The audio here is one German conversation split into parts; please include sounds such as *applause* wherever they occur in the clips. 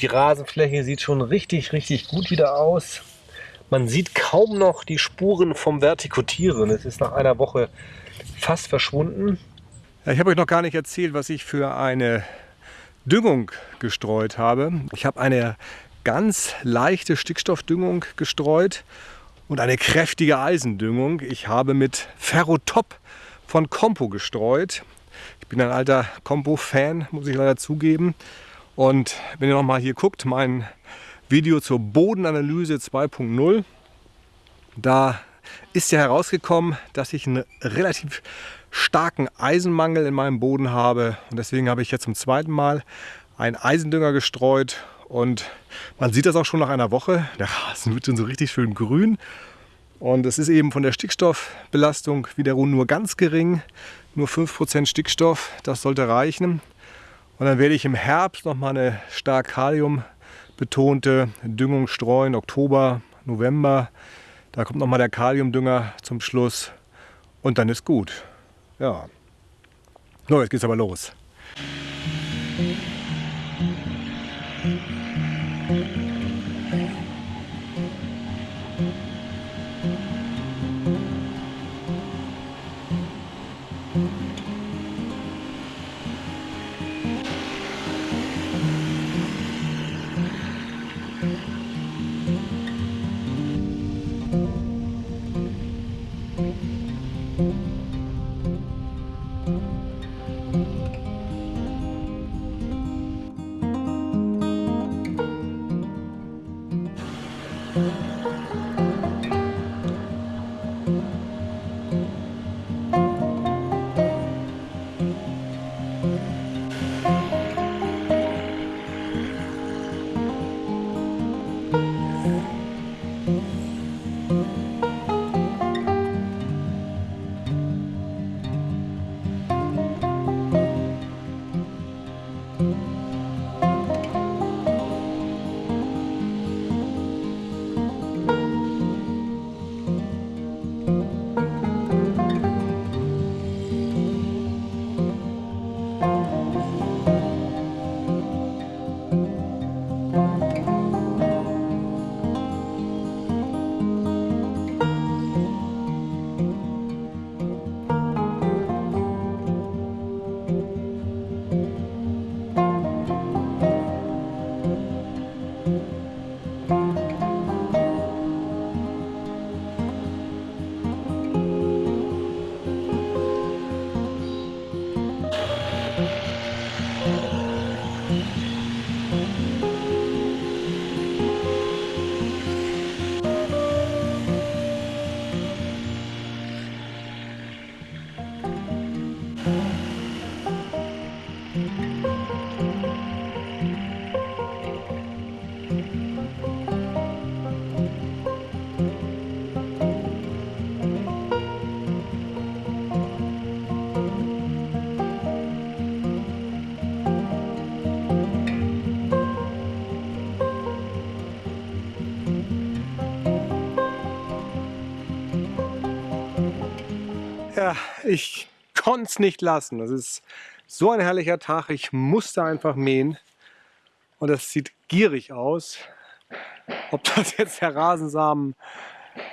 Die Rasenfläche sieht schon richtig, richtig gut wieder aus. Man sieht kaum noch die Spuren vom Vertikutieren. Es ist nach einer Woche fast verschwunden. Ich habe euch noch gar nicht erzählt, was ich für eine Düngung gestreut habe. Ich habe eine ganz leichte Stickstoffdüngung gestreut und eine kräftige Eisendüngung. Ich habe mit Ferrotop von Compo gestreut. Ich bin ein alter Compo-Fan, muss ich leider zugeben. Und wenn ihr noch mal hier guckt, mein Video zur Bodenanalyse 2.0, da ist ja herausgekommen, dass ich einen relativ starken Eisenmangel in meinem Boden habe. Und deswegen habe ich jetzt zum zweiten Mal einen Eisendünger gestreut. Und man sieht das auch schon nach einer Woche. Der Rasen wird schon so richtig schön grün. Und es ist eben von der Stickstoffbelastung wiederum nur ganz gering. Nur 5% Stickstoff, das sollte reichen. Und dann werde ich im Herbst nochmal eine stark Kalium betonte Düngung streuen, Oktober, November. Da kommt nochmal der Kaliumdünger zum Schluss und dann ist gut. Ja. So, jetzt geht's aber los. Mm-hmm. thank mm -hmm. you Ja, ich konnte es nicht lassen. Das ist so ein herrlicher Tag. Ich musste einfach mähen. Und das sieht gierig aus. Ob das *laughs* jetzt der Rasensamen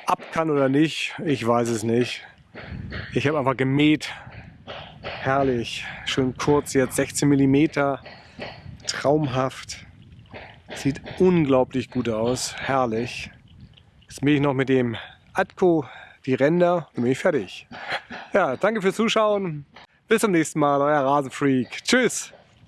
ab kann oder nicht, ich weiß es nicht. Ich habe einfach gemäht. Herrlich. Schön kurz jetzt, 16 mm. Traumhaft. Sieht unglaublich gut aus. Herrlich. Jetzt mähe ich noch mit dem Atco die Ränder und bin ich fertig. Ja, danke fürs Zuschauen. Bis zum nächsten Mal, euer Rasenfreak. Tschüss.